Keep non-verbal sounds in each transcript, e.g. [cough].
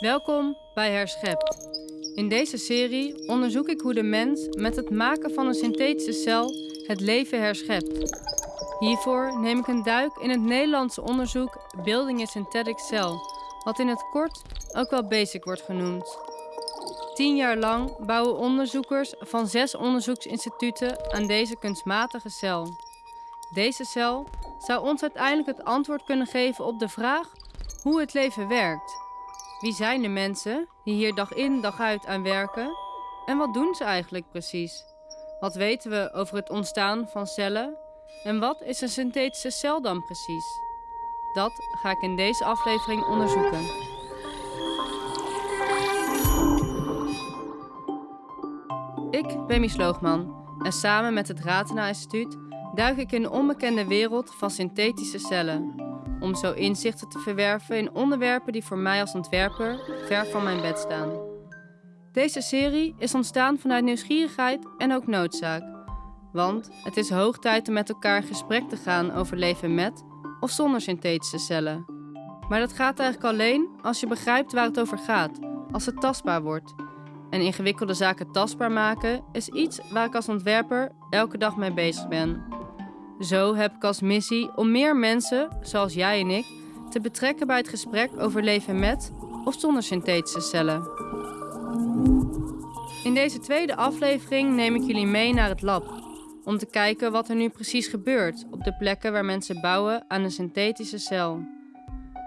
Welkom bij Herschept. In deze serie onderzoek ik hoe de mens met het maken van een synthetische cel het leven herschept. Hiervoor neem ik een duik in het Nederlandse onderzoek Building a Synthetic Cell, wat in het kort ook wel BASIC wordt genoemd. Tien jaar lang bouwen onderzoekers van zes onderzoeksinstituten aan deze kunstmatige cel. Deze cel zou ons uiteindelijk het antwoord kunnen geven op de vraag hoe het leven werkt. Wie zijn de mensen die hier dag in dag uit aan werken en wat doen ze eigenlijk precies? Wat weten we over het ontstaan van cellen en wat is een synthetische cel dan precies? Dat ga ik in deze aflevering onderzoeken. Ik ben Mies Loogman en samen met het Ratena Instituut duik ik in de onbekende wereld van synthetische cellen. Om zo inzichten te verwerven in onderwerpen die voor mij als ontwerper ver van mijn bed staan. Deze serie is ontstaan vanuit nieuwsgierigheid en ook noodzaak. Want het is hoog tijd om met elkaar in gesprek te gaan over leven met of zonder synthetische cellen. Maar dat gaat eigenlijk alleen als je begrijpt waar het over gaat, als het tastbaar wordt. En ingewikkelde zaken tastbaar maken is iets waar ik als ontwerper elke dag mee bezig ben. Zo heb ik als missie om meer mensen, zoals jij en ik, te betrekken bij het gesprek over leven met of zonder synthetische cellen. In deze tweede aflevering neem ik jullie mee naar het lab, om te kijken wat er nu precies gebeurt op de plekken waar mensen bouwen aan een synthetische cel.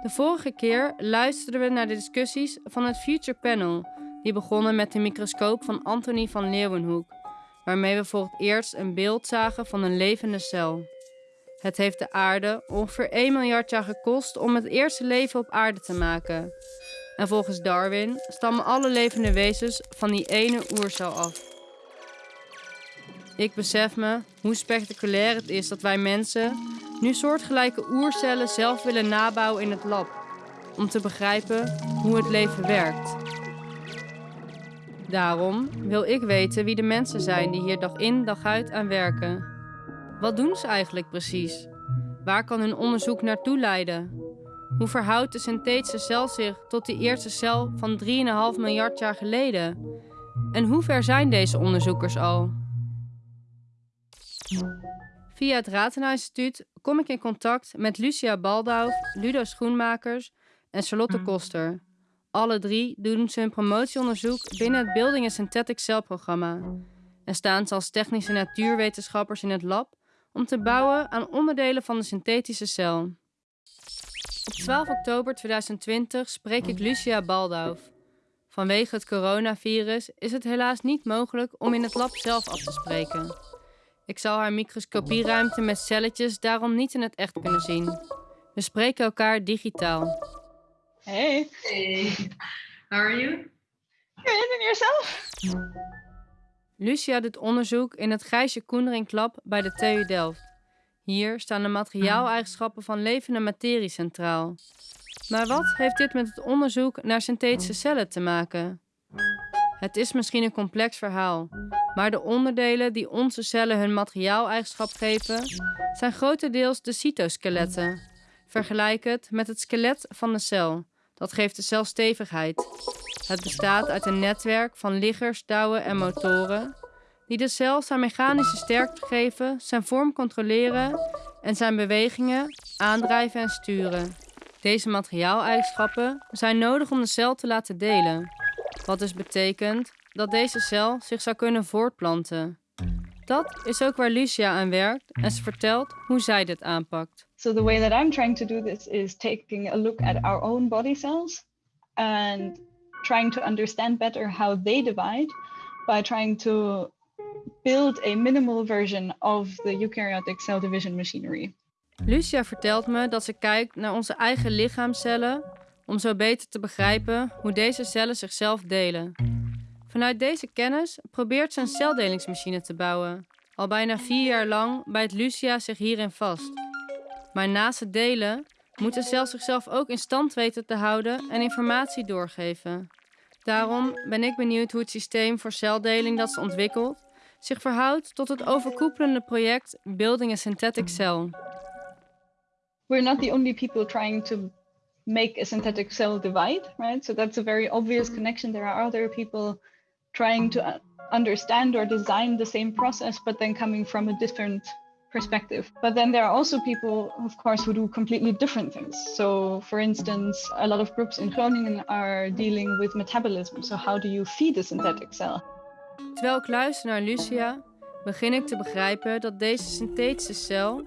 De vorige keer luisterden we naar de discussies van het Future Panel, die begonnen met de microscoop van Anthony van Leeuwenhoek waarmee we voor het eerst een beeld zagen van een levende cel. Het heeft de aarde ongeveer 1 miljard jaar gekost om het eerste leven op aarde te maken. En volgens Darwin stammen alle levende wezens van die ene oercel af. Ik besef me hoe spectaculair het is dat wij mensen nu soortgelijke oercellen zelf willen nabouwen in het lab, om te begrijpen hoe het leven werkt. Daarom wil ik weten wie de mensen zijn die hier dag in dag uit aan werken. Wat doen ze eigenlijk precies? Waar kan hun onderzoek naartoe leiden? Hoe verhoudt de synthetische cel zich tot die eerste cel van 3,5 miljard jaar geleden? En hoe ver zijn deze onderzoekers al? Via het Ratena Instituut kom ik in contact met Lucia Baldau, Ludo Schoenmakers en Charlotte Koster, alle drie doen ze hun promotieonderzoek binnen het Building a Synthetic Cell programma en staan ze als technische natuurwetenschappers in het lab om te bouwen aan onderdelen van de synthetische cel. Op 12 oktober 2020 spreek ik Lucia Baldauf. Vanwege het coronavirus is het helaas niet mogelijk om in het lab zelf af te spreken. Ik zal haar microscopieruimte met celletjes daarom niet in het echt kunnen zien. We spreken elkaar digitaal. Hey. Hey. How are you? Good, and yourself? Lucia doet onderzoek in het Gijsje Koenderink Lab bij de TU Delft. Hier staan de materiaaleigenschappen van levende materie centraal. Maar wat heeft dit met het onderzoek naar synthetische cellen te maken? Het is misschien een complex verhaal, maar de onderdelen die onze cellen hun materiaaleigenschap geven, zijn grotendeels de cytoskeletten. Vergelijk het met het skelet van de cel. Dat geeft de cel stevigheid. Het bestaat uit een netwerk van liggers, touwen en motoren die de cel zijn mechanische sterkte geven, zijn vorm controleren en zijn bewegingen aandrijven en sturen. Deze materiaaleigenschappen zijn nodig om de cel te laten delen, wat dus betekent dat deze cel zich zou kunnen voortplanten. Dat is ook waar Lucia aan werkt en ze vertelt hoe zij dit aanpakt. So the way that I'm trying to do this is taking a look at our own body cells and trying to understand better how they divide by trying to build a minimal version of the eukaryotic cell division machinery. Lucia vertelt me dat ze kijkt naar onze eigen lichaamcellen om zo beter te begrijpen hoe deze cellen zichzelf delen. Vanuit deze kennis probeert ze een celdelingsmachine te bouwen. Al bijna vier jaar lang bijt Lucia zich hierin vast. Maar naast het delen moet de cel zichzelf ook in stand weten te houden en informatie doorgeven. Daarom ben ik benieuwd hoe het systeem voor celdeling dat ze ontwikkelt zich verhoudt tot het overkoepelende project Building a Synthetic Cell. We're not the only people trying to make a synthetic cell divide, right? So that's a very obvious connection. There are other people trying to understand or design the same process, but then coming from a different perspective. But then there are also people, of course, who do completely different things. So, for instance, a lot of groups in Groningen are dealing with metabolism. So, how do you feed a synthetic cell? Terwijl ik luister naar Lucia, begin ik te begrijpen dat deze synthetische cel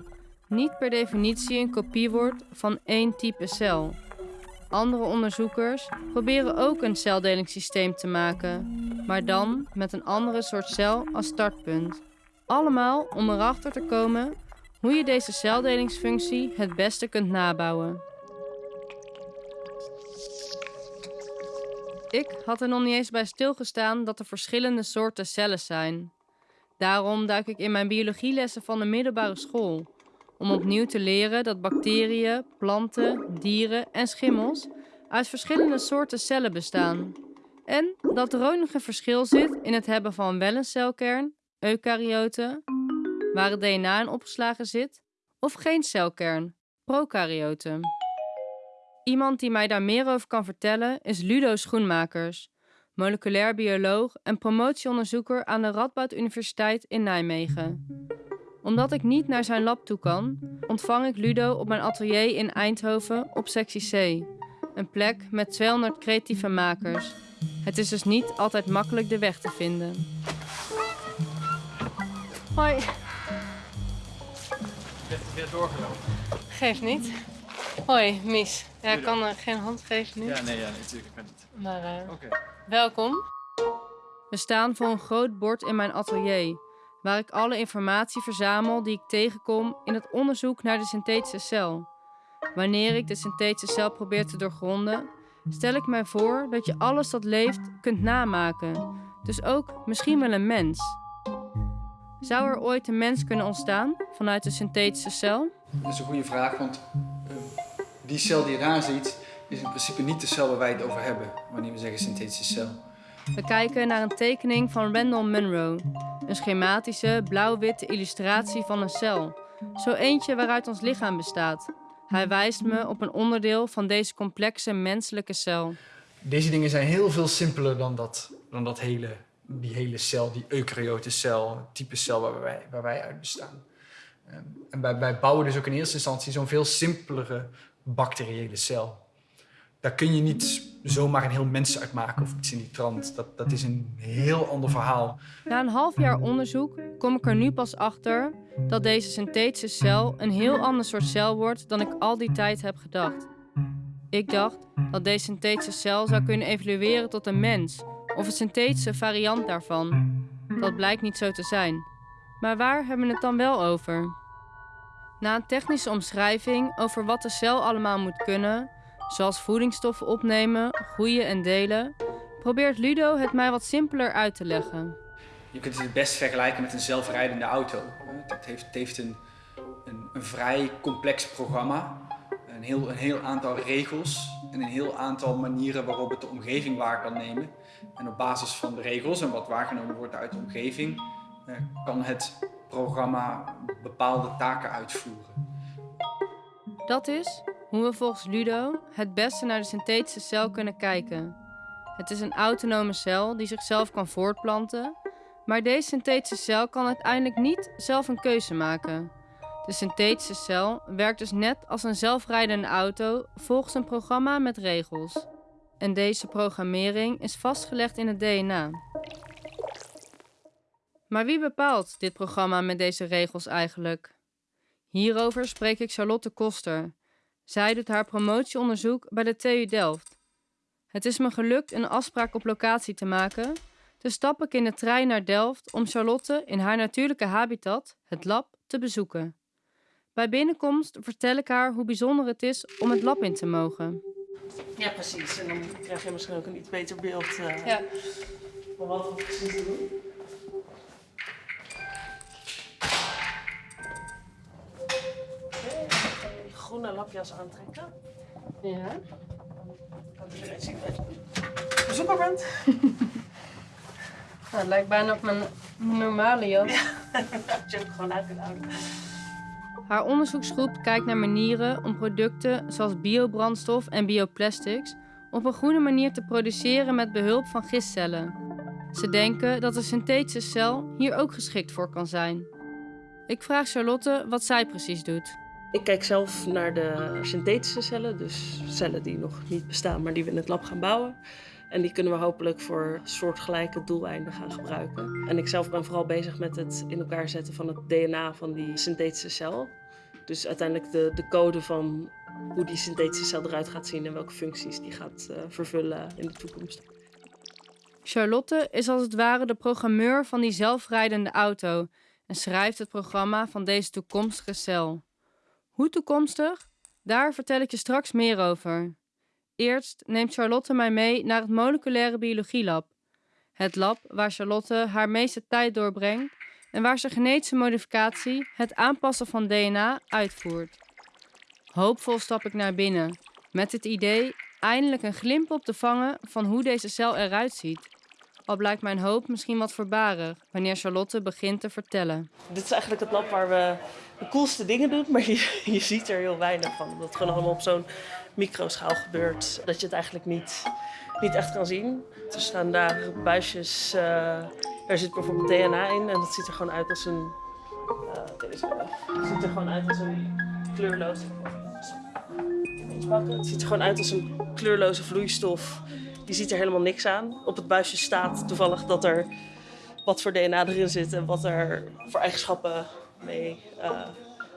niet per definitie een kopie wordt van één type cel. Andere onderzoekers proberen ook een celdelingssysteem te maken, maar dan met een andere soort cel als startpunt. Allemaal om erachter te komen hoe je deze celdelingsfunctie het beste kunt nabouwen. Ik had er nog niet eens bij stilgestaan dat er verschillende soorten cellen zijn. Daarom duik ik in mijn biologielessen van de middelbare school om opnieuw te leren dat bacteriën, planten, dieren en schimmels uit verschillende soorten cellen bestaan. En dat er ook nog een verschil zit in het hebben van wel een celkern, eukaryoten, waar het DNA in opgeslagen zit, of geen celkern, prokaryoten. Iemand die mij daar meer over kan vertellen is Ludo Schoenmakers, moleculair bioloog en promotieonderzoeker aan de Radboud Universiteit in Nijmegen omdat ik niet naar zijn lab toe kan, ontvang ik Ludo op mijn atelier in Eindhoven op sectie C. Een plek met 200 creatieve makers. Het is dus niet altijd makkelijk de weg te vinden. Hoi. Je weer doorgelopen. Geeft niet. Hoi, Mies. Ja, ik kan er geen hand geven nu. Ja, nee, ja, natuurlijk. Ik ben het. Maar uh, Oké. welkom. We staan voor een groot bord in mijn atelier waar ik alle informatie verzamel die ik tegenkom in het onderzoek naar de synthetische cel. Wanneer ik de synthetische cel probeer te doorgronden, stel ik mij voor dat je alles dat leeft kunt namaken, dus ook misschien wel een mens. Zou er ooit een mens kunnen ontstaan vanuit de synthetische cel? Dat is een goede vraag, want uh, die cel die je daar ziet, is in principe niet de cel waar wij het over hebben wanneer we zeggen synthetische cel. We kijken naar een tekening van Randall Munro, een schematische blauw-witte illustratie van een cel. Zo eentje waaruit ons lichaam bestaat. Hij wijst me op een onderdeel van deze complexe menselijke cel. Deze dingen zijn heel veel simpeler dan dat, dan dat hele, die hele cel, die eukaryote cel, type cel waar wij, waar wij uit bestaan. Ehm, en wij, wij bouwen dus ook in eerste instantie zo'n veel simpelere bacteriële cel daar kun je niet zomaar een heel mens uit maken of iets in die trant. Dat, dat is een heel ander verhaal. Na een half jaar onderzoek kom ik er nu pas achter dat deze synthetische cel een heel ander soort cel wordt dan ik al die tijd heb gedacht. Ik dacht dat deze synthetische cel zou kunnen evolueren tot een mens of een synthetische variant daarvan. Dat blijkt niet zo te zijn. Maar waar hebben we het dan wel over? Na een technische omschrijving over wat de cel allemaal moet kunnen, zoals voedingsstoffen opnemen, groeien en delen, probeert Ludo het mij wat simpeler uit te leggen. Je kunt het best vergelijken met een zelfrijdende auto. Het heeft, heeft een, een, een, vrij complex programma, een heel, een heel aantal regels en een heel aantal manieren waarop het de omgeving waar kan nemen. En op basis van de regels en wat waargenomen wordt uit de omgeving, eh, kan het programma bepaalde taken uitvoeren. Dat is hoe we volgens Ludo het beste naar de synthetische cel kunnen kijken. Het is een autonome cel die zichzelf kan voortplanten, maar deze synthetische cel kan uiteindelijk niet zelf een keuze maken. De synthetische cel werkt dus net als een zelfrijdende auto volgens een programma met regels. En deze programmering is vastgelegd in het DNA. Maar wie bepaalt dit programma met deze regels eigenlijk? Hierover spreek ik Charlotte Koster, zij doet haar promotieonderzoek bij de TU Delft. Het is me gelukt een afspraak op locatie te maken, dus stap ik in de trein naar Delft om Charlotte in haar natuurlijke habitat, het lab, te bezoeken. Bij binnenkomst vertel ik haar hoe bijzonder het is om het lab in te mogen. Ja, precies. En dan krijg je misschien ook een iets beter beeld uh, ja. van wat we precies doen. groene lapjas aantrekken. Ja. Dat eruit ziet dat je bezoeker bent. [laughs] nou, het lijkt bijna op mijn normale jas. Ja, [laughs] dat je hem gewoon uit kunt houden. Haar onderzoeksgroep kijkt naar manieren om producten zoals biobrandstof en bioplastics op een groene manier te produceren met behulp van gistcellen. Ze denken dat de synthetische cel hier ook geschikt voor kan zijn. Ik vraag Charlotte wat zij precies doet. Ik kijk zelf naar de synthetische cellen, dus cellen die nog niet bestaan, maar die we in het lab gaan bouwen. En die kunnen we hopelijk voor soortgelijke doeleinden gaan gebruiken. En ik zelf ben vooral bezig met het in elkaar zetten van het DNA van die synthetische cel. Dus uiteindelijk de, de code van hoe die synthetische cel eruit gaat zien en welke functies die gaat uh, vervullen in de toekomst. Charlotte is als het ware de programmeur van die zelfrijdende auto en schrijft het programma van deze toekomstige cel. Hoe toekomstig? Daar vertel ik je straks meer over. Eerst neemt Charlotte mij mee naar het moleculaire biologielab. Het lab waar Charlotte haar meeste tijd doorbrengt en waar ze genetische modificatie, het aanpassen van DNA, uitvoert. Hoopvol stap ik naar binnen, met het idee eindelijk een glimp op te vangen van hoe deze cel eruit ziet. Al blijkt mijn hoop misschien wat voorbarig wanneer Charlotte begint te vertellen. Dit is eigenlijk het lab waar we de coolste dingen doen, maar [laughs] je, je ziet er heel weinig van. Dat het gewoon allemaal op zo'n microschaal gebeurt, dat je het eigenlijk niet, niet echt kan zien. Er staan daar buisjes, uh, er zit bijvoorbeeld DNA in en dat ziet er gewoon uit als een... Uh, deze, het ziet er gewoon uit als een kleurloze... Het ziet er gewoon uit als een kleurloze vloeistof. Je ziet er helemaal niks aan. Op het buisje staat toevallig dat er wat voor DNA erin zit en wat er voor eigenschappen mee uh,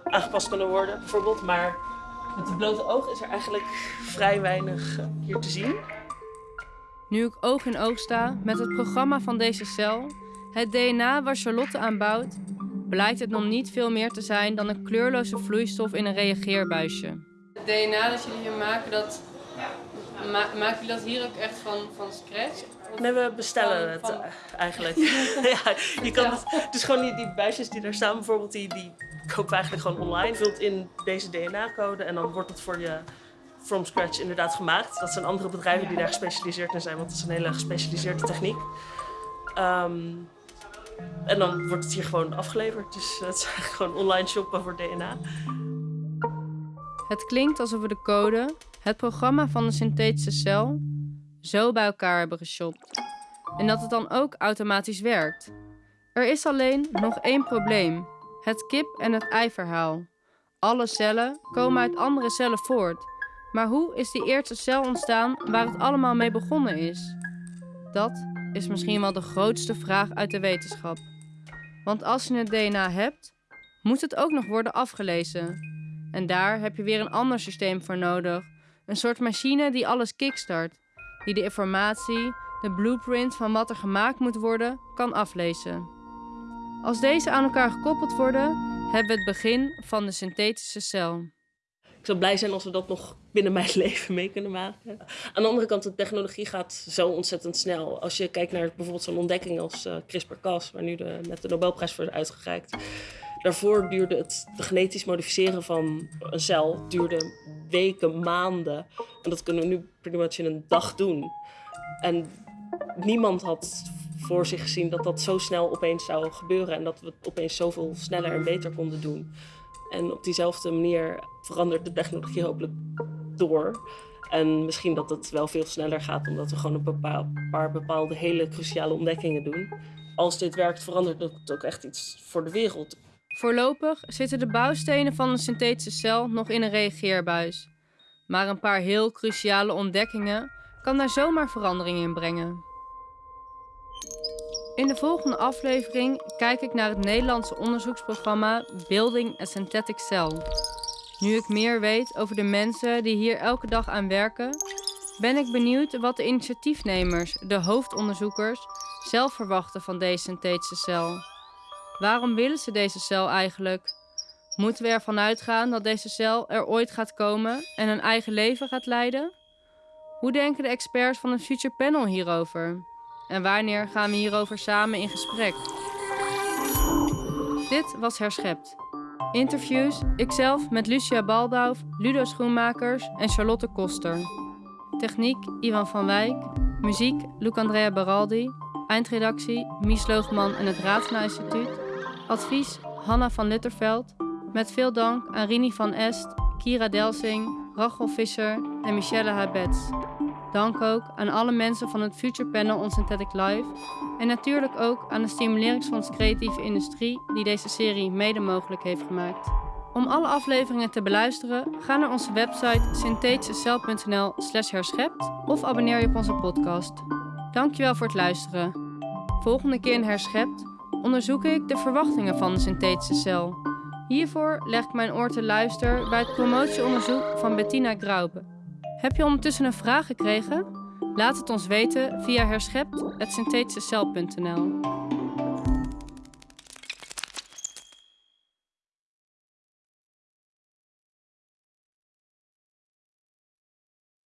aangepast kunnen worden, bijvoorbeeld. Maar met het blote oog is er eigenlijk vrij weinig uh, hier te zien. Nu ik oog in oog sta met het programma van deze cel, het DNA waar Charlotte aan bouwt, blijkt het nog niet veel meer te zijn dan een kleurloze vloeistof in een reageerbuisje. Het DNA dat jullie hier maken, dat, ma maken jullie dat hier ook echt van, van scratch? Nee, we bestellen het uh, eigenlijk. [laughs] ja, je kan het, dus gewoon die, die buisjes die daar staan, bijvoorbeeld, die, die kopen we eigenlijk gewoon online. Vult in deze DNA-code en dan wordt het voor je from scratch inderdaad gemaakt. Dat zijn andere bedrijven die daar gespecialiseerd in zijn, want het is een hele gespecialiseerde techniek. Um, en dan wordt het hier gewoon afgeleverd. Dus het is eigenlijk gewoon online shoppen voor DNA. Het klinkt alsof we de code, het programma van de synthetische cel, zo bij elkaar hebben geshopt. En dat het dan ook automatisch werkt. Er is alleen nog één probleem: het kip- en het ei-verhaal. Alle cellen komen uit andere cellen voort. Maar hoe is die eerste cel ontstaan waar het allemaal mee begonnen is? Dat is misschien wel de grootste vraag uit de wetenschap. Want als je het DNA hebt, moet het ook nog worden afgelezen. En daar heb je weer een ander systeem voor nodig. Een soort machine die alles kickstart, die de informatie, de blueprint van wat er gemaakt moet worden, kan aflezen. Als deze aan elkaar gekoppeld worden, hebben we het begin van de synthetische cel. Ik zou blij zijn als we dat nog binnen mijn [laughs] leven mee kunnen maken. Aan de andere kant, de technologie gaat zo ontzettend snel. Als je kijkt naar bijvoorbeeld zo'n ontdekking als uh, CRISPR-Cas, waar nu de, net de Nobelprijs voor is uitgereikt. Daarvoor duurde het genetisch modificeren van een cel duurde weken, maanden. En dat kunnen we nu pretty much in een dag doen. En niemand had voor zich gezien dat dat zo snel opeens zou gebeuren en dat we het opeens zoveel sneller en beter konden doen. En op diezelfde manier verandert de technologie hopelijk door. En misschien dat het wel veel sneller gaat, omdat we gewoon een paar bepaalde hele cruciale ontdekkingen doen. Als dit werkt, verandert het ook echt iets voor de wereld. Voorlopig zitten de bouwstenen van een synthetische cel nog in een reageerbuis. Maar een paar heel cruciale ontdekkingen kan daar zomaar verandering in brengen. In de volgende aflevering kijk ik naar het Nederlandse onderzoeksprogramma Building a Synthetic Cell. Nu ik meer weet over de mensen die hier elke dag aan werken, ben ik benieuwd wat de initiatiefnemers, de hoofdonderzoekers, zelf verwachten van deze synthetische cel. Waarom willen ze deze cel eigenlijk? Moeten we ervan uitgaan dat deze cel er ooit gaat komen en een eigen leven gaat leiden? Hoe denken de experts van het Future Panel hierover? En wanneer gaan we hierover samen in gesprek? Dit was Herschept. Interviews, ikzelf met Lucia Baldauw, Ludo Schoenmakers en Charlotte Koster. Techniek Ivan van Wijk. Muziek Luc-Andrea Baraldi. Eindredactie Mies Loogman en het Raadsma Instituut. Advies Hanna van Litterveld. Met veel dank aan Rini van Est, Kira Delsing, Rachel Visser en Michelle Habets. Dank ook aan alle mensen van het Future Panel on Synthetic Life en natuurlijk ook aan de Stimuleringsfonds Creatieve Industrie die deze serie mede mogelijk heeft gemaakt. Om alle afleveringen te beluisteren, ga naar onze website synthetischecel.nl slash herschept of abonneer je op onze podcast. Dankjewel voor het luisteren. Volgende keer in Herschept onderzoek ik de verwachtingen van de synthetische cel. Hiervoor leg ik mijn oor te luisteren bij het promotieonderzoek van Bettina Graube. Heb je ondertussen een vraag gekregen? Laat het ons weten via herschept.synthetischecel.nl.